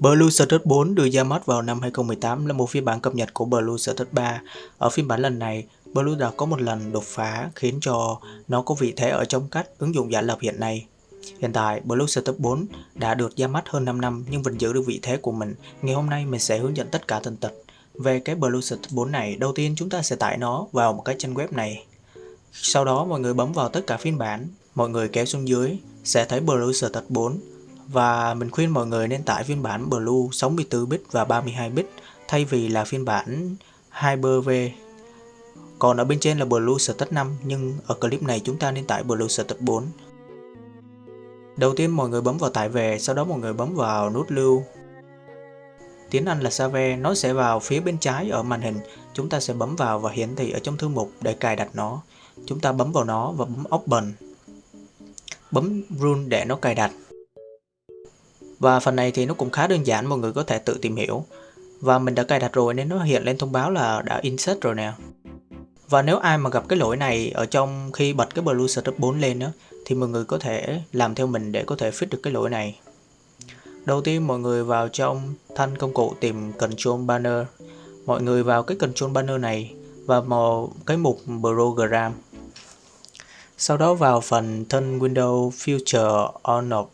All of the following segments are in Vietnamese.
Blue Status 4 được ra mắt vào năm 2018 là một phiên bản cập nhật của Blue Status 3. Ở phiên bản lần này, Blue đã có một lần đột phá khiến cho nó có vị thế ở trong cách ứng dụng giả lập hiện nay. Hiện tại, Blue Status 4 đã được ra mắt hơn 5 năm nhưng vẫn giữ được vị thế của mình. Ngày hôm nay mình sẽ hướng dẫn tất cả tần tật về cái Blue Status 4 này. Đầu tiên chúng ta sẽ tải nó vào một cái trang web này. Sau đó mọi người bấm vào tất cả phiên bản, mọi người kéo xuống dưới sẽ thấy Blue Status 4 và mình khuyên mọi người nên tải phiên bản Blue 64bit và 32bit thay vì là phiên bản Hyper-V. Còn ở bên trên là Blue Status 5 nhưng ở clip này chúng ta nên tải Blue Status 4. Đầu tiên mọi người bấm vào tải về, sau đó mọi người bấm vào nút lưu. Tiếng Anh là Save, nó sẽ vào phía bên trái ở màn hình. Chúng ta sẽ bấm vào và hiển thị ở trong thư mục để cài đặt nó. Chúng ta bấm vào nó và bấm Open. Bấm Run để nó cài đặt. Và phần này thì nó cũng khá đơn giản mọi người có thể tự tìm hiểu. Và mình đã cài đặt rồi nên nó hiện lên thông báo là đã insert rồi nè. Và nếu ai mà gặp cái lỗi này ở trong khi bật cái Blue Startup 4 lên đó, thì mọi người có thể làm theo mình để có thể fix được cái lỗi này. Đầu tiên mọi người vào trong thanh công cụ tìm Control Banner. Mọi người vào cái Control Banner này và một cái mục Program. Sau đó vào phần thân Windows Future On Off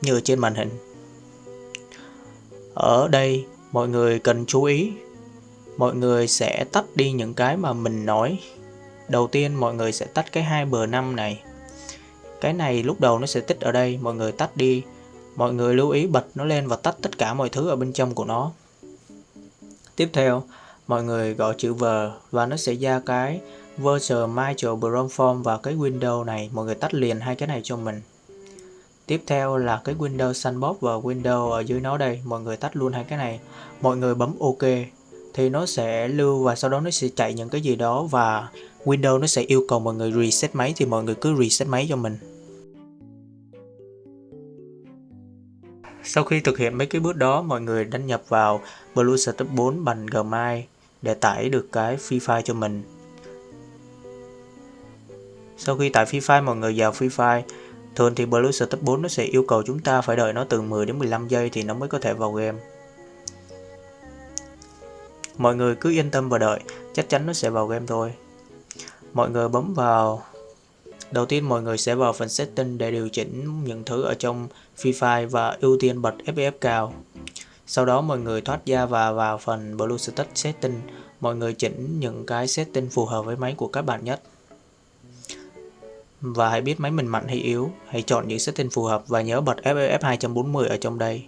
như trên màn hình. Ở đây mọi người cần chú ý mọi người sẽ tắt đi những cái mà mình nói. Đầu tiên mọi người sẽ tắt cái hai bờ năm này. Cái này lúc đầu nó sẽ tích ở đây, mọi người tắt đi. Mọi người lưu ý bật nó lên và tắt tất cả mọi thứ ở bên trong của nó. Tiếp theo, mọi người gọi chữ V và nó sẽ ra cái Virtual Micro Brown Form và cái window này. Mọi người tắt liền hai cái này cho mình. Tiếp theo là cái Windows Sandbox và Windows ở dưới nó đây, mọi người tách luôn hai cái này. Mọi người bấm OK thì nó sẽ lưu và sau đó nó sẽ chạy những cái gì đó và Windows nó sẽ yêu cầu mọi người reset máy thì mọi người cứ reset máy cho mình. Sau khi thực hiện mấy cái bước đó, mọi người đăng nhập vào Blue Status 4 bằng Gmail để tải được cái free file cho mình. Sau khi tải free file, mọi người vào free file Thường thì Blue Step 4 nó sẽ yêu cầu chúng ta phải đợi nó từ 10 đến 15 giây thì nó mới có thể vào game. Mọi người cứ yên tâm và đợi, chắc chắn nó sẽ vào game thôi. Mọi người bấm vào Đầu tiên mọi người sẽ vào phần setting để điều chỉnh những thứ ở trong Free Fire và ưu tiên bật FPS cao. Sau đó mọi người thoát ra và vào phần Blue Status Setting, mọi người chỉnh những cái setting phù hợp với máy của các bạn nhất. Và hãy biết máy mình mạnh hay yếu, hãy chọn những setting phù hợp và nhớ bật FPS 240 ở trong đây.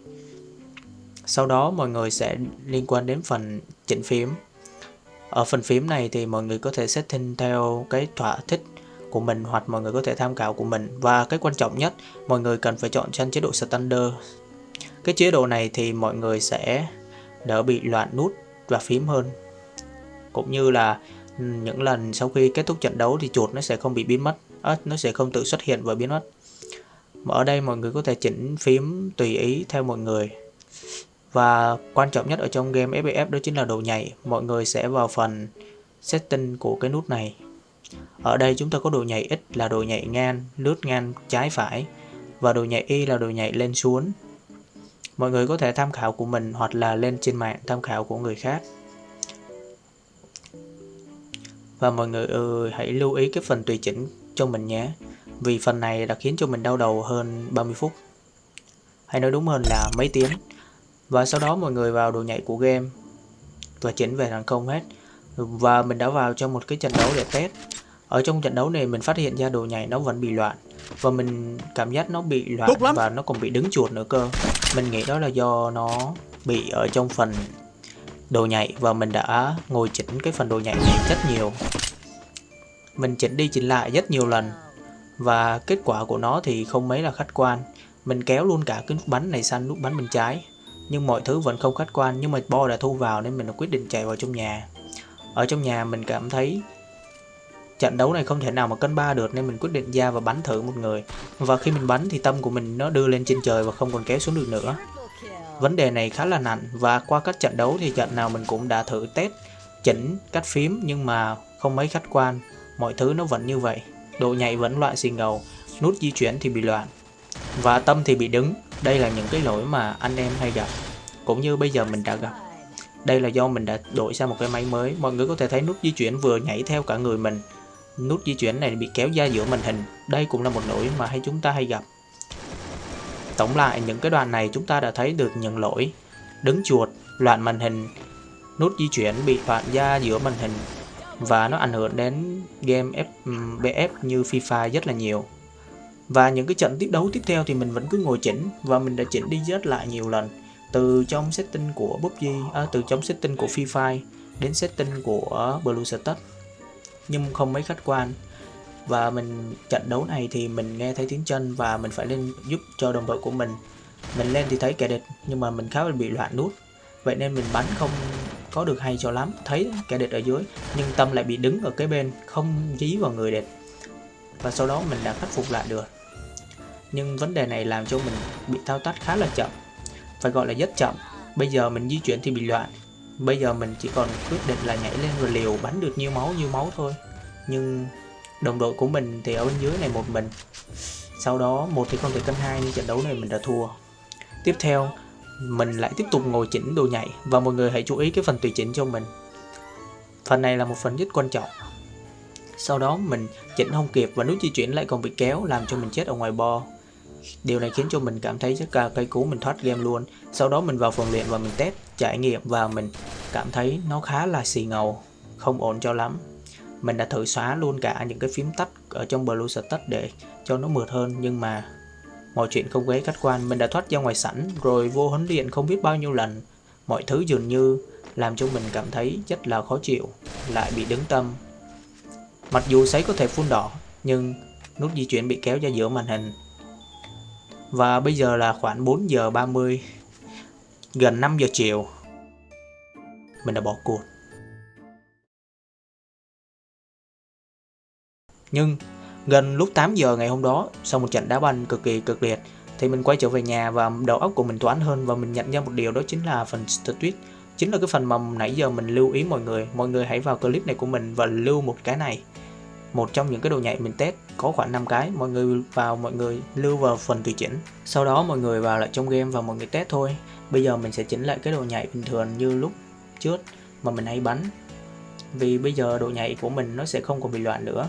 Sau đó mọi người sẽ liên quan đến phần chỉnh phím. Ở phần phím này thì mọi người có thể setting theo cái thỏa thích của mình hoặc mọi người có thể tham khảo của mình. Và cái quan trọng nhất, mọi người cần phải chọn trên chế độ Standard. Cái chế độ này thì mọi người sẽ đỡ bị loạn nút và phím hơn. Cũng như là ừ, những lần sau khi kết thúc trận đấu thì chuột nó sẽ không bị biến mất, à, nó sẽ không tự xuất hiện và biến mất. Ở đây mọi người có thể chỉnh phím tùy ý theo mọi người. Và quan trọng nhất ở trong game FPS đó chính là độ nhạy. Mọi người sẽ vào phần setting của cái nút này. Ở đây chúng ta có độ nhạy X là độ nhạy ngang, lướt ngang trái phải và độ nhạy Y là độ nhạy lên xuống. Mọi người có thể tham khảo của mình hoặc là lên trên mạng tham khảo của người khác. Và mọi người ừ, hãy lưu ý cái phần tùy chỉnh cho mình nhé. Vì phần này đã khiến cho mình đau đầu hơn 30 phút. Hay nói đúng hơn là mấy tiếng. Và sau đó mọi người vào đồ nhảy của game và chỉnh về thành công hết. Và mình đã vào trong một cái trận đấu để test. Ở trong trận đấu này mình phát hiện ra đồ nhảy nó vẫn bị loạn. Và mình cảm giác nó bị loạn và nó còn bị đứng chuột nữa cơ. Mình nghĩ đó là do nó bị ở trong phần đồ nhảy và mình đã ngồi chỉnh cái phần đồ nhảy này rất nhiều. Mình chỉnh đi chỉnh lại rất nhiều lần. Và kết quả của nó thì không mấy là khách quan. Mình kéo luôn cả cái nút bắn này sang nút bắn bên trái. Nhưng mọi thứ vẫn không khách quan, nhưng mà bo đã thu vào nên mình đã quyết định chạy vào trong nhà. Ở trong nhà mình cảm thấy trận đấu này không thể nào mà cân ba được nên mình quyết định ra và bắn thử một người. Và khi mình bắn thì tâm của mình nó đưa lên trên trời và không còn kéo xuống được nữa. Vấn đề này khá là nặng và qua các trận đấu thì trận nào mình cũng đã thử test, chỉnh cách phím nhưng mà không mấy khách quan mọi thứ nó vẫn như vậy độ nhạy vẫn loại xì ngầu nút di chuyển thì bị loạn và tâm thì bị đứng Đây là những cái lỗi mà anh em hay gặp, cũng như bây giờ mình đã gặp. Đây là do mình đã đổi sang một cái máy mới, mọi người có thể thấy nút di chuyển vừa nhảy theo cả người mình. Nút di chuyển này bị kéo ra giữa màn hình, đây cũng là một lỗi mà hay chúng ta hay gặp. Tổng lại những cái đoạn này chúng ta đã thấy được những lỗi đứng chuột, loạn màn hình, nút di chuyển bị loạn ra giữa màn hình và nó ảnh hưởng đến game FBF ừ, như FIFA rất là nhiều. Và những cái trận tiếp đấu tiếp theo thì mình vẫn cứ ngồi chỉnh và mình đã chỉnh đi rất lại nhiều lần. Từ trong setting của PUBG, à, từ trong setting của FIFA đến setting của Blue Status nhưng không mấy khách quan. Và mình trận đấu này thì mình nghe thấy tiếng chân và mình phải lên giúp cho đồng đội của mình. Mình lên thì thấy kẻ địch nhưng mà mình khá là bị loạn nút. Vậy nên mình bắn không có được hay cho lắm, thấy kẻ địch ở dưới, nhưng tâm lại bị đứng ở cái bên, không dí vào người địch. Và sau đó mình đã khắc phục lại được. Nhưng vấn đề này làm cho mình bị thao tác khá là chậm, phải gọi là rất chậm. Bây giờ mình di chuyển thì bị loạn. Bây giờ mình chỉ còn quyết định là nhảy lên rồi liều bắn được nhiêu máu nhiêu máu thôi. Nhưng đồng đội của mình thì ở bên dưới này một mình. Sau đó, một thì không thể cân hai nên trận đấu này mình đã thua. Tiếp theo mình lại tiếp tục ngồi chỉnh đồ nhảy. Và mọi người hãy chú ý cái phần tùy chỉnh cho mình. Phần này là một phần rất quan trọng. Sau đó mình chỉnh không kịp và nút di chuyển lại còn bị kéo, làm cho mình chết ở ngoài bo. Điều này khiến cho mình cảm thấy rất là cây cú, mình thoát game luôn. Sau đó mình vào phần luyện và mình test, trải nghiệm và mình cảm thấy nó khá là xì ngầu, không ổn cho lắm. Mình đã thử xóa luôn cả những cái phím tắt ở trong Blue Status để cho nó mượt hơn, nhưng mà mọi chuyện không ghé khách quan, mình đã thoát ra ngoài sẵn rồi vô huấn luyện không biết bao nhiêu lần. Mọi thứ dường như làm cho mình cảm thấy rất là khó chịu, lại bị đứng tâm. Mặc dù sấy có thể phun đỏ, nhưng nút di chuyển bị kéo ra giữa màn hình. Và bây giờ là khoảng 4 giờ 30 gần 5 giờ chiều. Mình đã bỏ cuộc. Nhưng gần lúc 8 giờ ngày hôm đó, sau một trận đá banh cực kỳ cực liệt, thì mình quay trở về nhà và đầu óc của mình toán hơn và mình nhận ra một điều đó chính là phần tweet chính là cái phần mà nãy giờ mình lưu ý mọi người. Mọi người hãy vào clip này của mình và lưu một cái này. Một trong những cái đồ nhảy mình test có khoảng 5 cái. Mọi người vào mọi người lưu vào phần tùy chỉnh. Sau đó mọi người vào lại trong game và mọi người test thôi. Bây giờ mình sẽ chỉnh lại cái đồ nhảy bình thường như lúc trước mà mình hay bắn. Vì bây giờ độ nhảy của mình nó sẽ không còn bị loạn nữa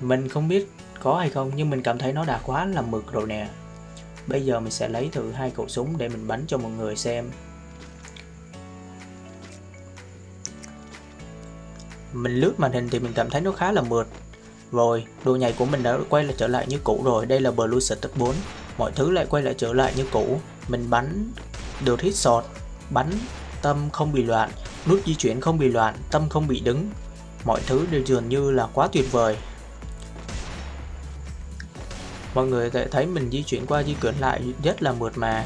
mình không biết có hay không nhưng mình cảm thấy nó đã quá là mực rồi nè. Bây giờ mình sẽ lấy thử hai khẩu súng để mình bắn cho mọi người xem. Mình lướt màn hình thì mình cảm thấy nó khá là mượt. Rồi, đồ nhảy của mình đã quay lại trở lại như cũ rồi. Đây là Blue Status 4 Mọi thứ lại quay lại trở lại như cũ. Mình bắn được hit shot Bắn tâm không bị loạn Nút di chuyển không bị loạn Tâm không bị đứng. Mọi thứ đều dường như là quá tuyệt vời mọi người sẽ thấy mình di chuyển qua di chuyển lại rất là mượt mà.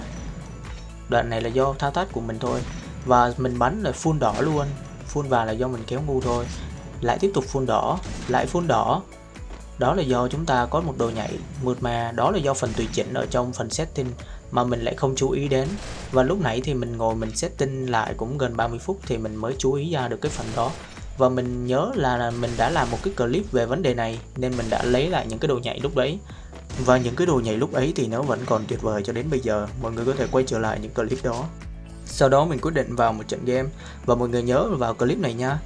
Đoạn này là do thao tác của mình thôi. Và mình bắn là full đỏ luôn. Full vàng là do mình kéo ngu thôi. Lại tiếp tục full đỏ, lại full đỏ. Đó là do chúng ta có một đồ nhảy mượt mà. Đó là do phần tùy chỉnh ở trong phần setting mà mình lại không chú ý đến. Và lúc nãy thì mình ngồi mình setting lại cũng gần 30 phút thì mình mới chú ý ra được cái phần đó. Và mình nhớ là mình đã làm một cái clip về vấn đề này nên mình đã lấy lại những cái đồ nhảy lúc đấy và những cái đồ nhảy lúc ấy thì nó vẫn còn tuyệt vời cho đến bây giờ, mọi người có thể quay trở lại những clip đó. Sau đó mình quyết định vào một trận game và mọi người nhớ vào clip này nha.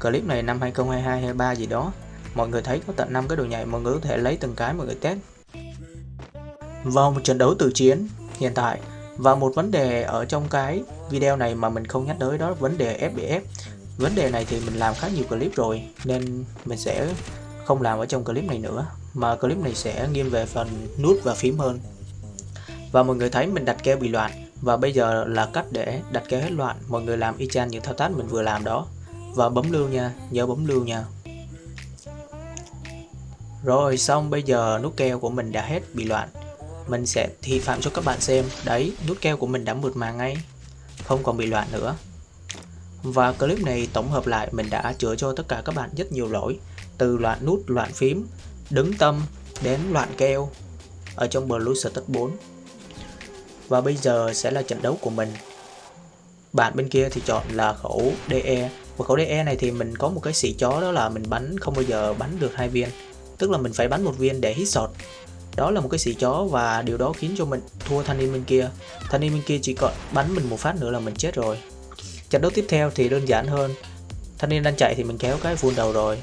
Clip này năm 2022 23 gì đó. Mọi người thấy có tận 5 cái đồ nhảy, mọi người có thể lấy từng cái mọi người test. Vào một trận đấu tự chiến hiện tại và một vấn đề ở trong cái video này mà mình không nhắc tới đó là vấn đề FBF. Vấn đề này thì mình làm khá nhiều clip rồi nên mình sẽ không làm ở trong clip này nữa mà clip này sẽ nghiêng về phần nút và phím hơn. Và mọi người thấy mình đặt keo bị loạn. Và bây giờ là cách để đặt keo hết loạn. Mọi người làm y chang những thao tác mình vừa làm đó. Và bấm lưu nha. Nhớ bấm lưu nha. Rồi, xong, bây giờ nút keo của mình đã hết bị loạn. Mình sẽ thi phạm cho các bạn xem. Đấy, nút keo của mình đã mượt mà ngay. Không còn bị loạn nữa. Và clip này tổng hợp lại, mình đã chữa cho tất cả các bạn rất nhiều lỗi. Từ loạn nút, loạn phím đứng tâm đến loạn keo ở trong Blue Status 4 và bây giờ sẽ là trận đấu của mình. Bạn bên kia thì chọn là khẩu DE và khẩu DE này thì mình có một cái xỉ chó đó là mình bắn không bao giờ bắn được hai viên. Tức là mình phải bắn một viên để hit shot. Đó là một cái xỉ chó và điều đó khiến cho mình thua thanh niên bên kia. Thanh niên bên kia chỉ còn bắn mình một phát nữa là mình chết rồi. Trận đấu tiếp theo thì đơn giản hơn. Thanh niên đang chạy thì mình kéo cái full đầu rồi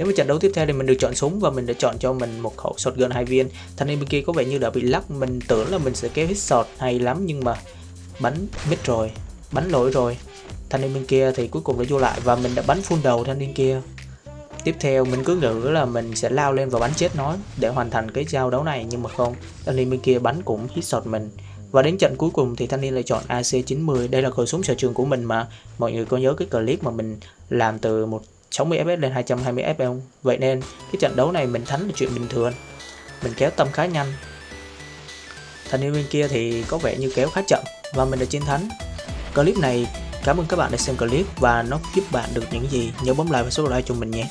nếu mà trận đấu tiếp theo thì mình được chọn súng và mình đã chọn cho mình một khẩu shotgun hai viên. Thanh niên bên kia có vẻ như đã bị lắc, mình tưởng là mình sẽ kéo hit shot hay lắm nhưng mà bắn mít rồi, bắn lỗi rồi. Thanh niên bên kia thì cuối cùng đã vô lại và mình đã bắn phun đầu thanh niên kia. Tiếp theo mình cứ nghĩ là mình sẽ lao lên và bắn chết nó để hoàn thành cái giao đấu này nhưng mà không, thanh niên bên kia bắn cũng hit shot mình. Và đến trận cuối cùng thì thanh niên lại chọn AC90 đây là khẩu súng sở trường của mình mà. Mọi người có nhớ cái clip mà mình làm từ một 60 fps lên 220 fps không vậy nên, cái trận đấu này mình thắng là chuyện bình thường. Mình kéo tâm khá nhanh. Thanh niên bên kia thì có vẻ như kéo khá chậm, và mình đã chiến thắng. Clip này, cảm ơn các bạn đã xem clip và nó giúp bạn được những gì. Nhớ bấm like và số like cho mình nhé.